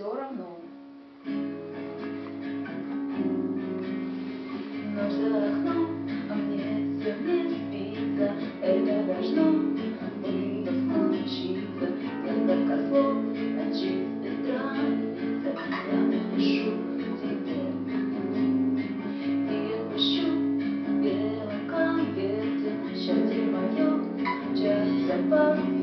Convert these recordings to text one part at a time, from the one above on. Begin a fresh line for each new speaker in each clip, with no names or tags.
все равно. Ночь за окном, а мне все не спится, это должно было случиться. Несколько слов на чистой странице я напишу тебе. И отпущу в белом конверте счастье мое, часть запас.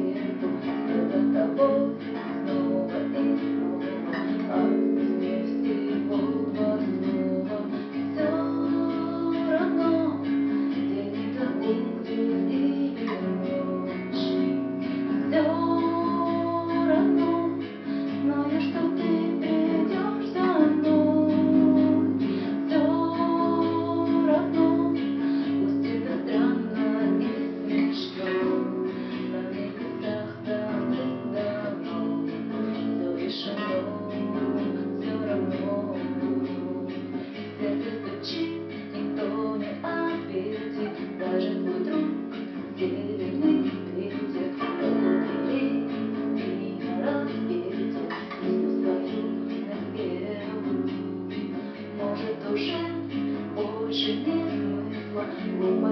是因我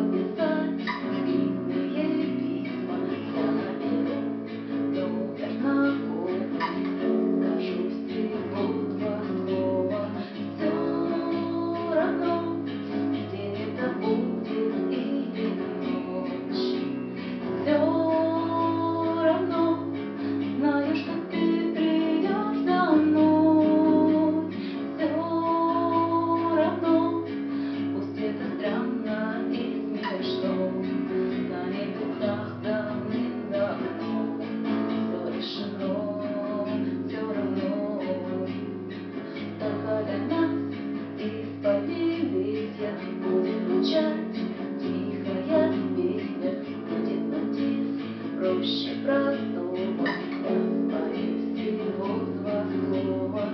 больше простого, я боюсь всего два слова.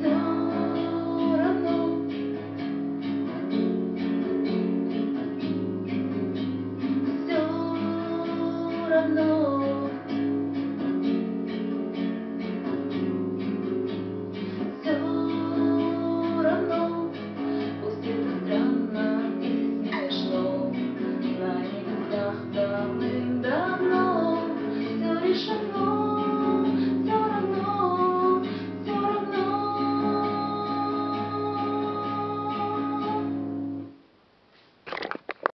Все равно. Все равно.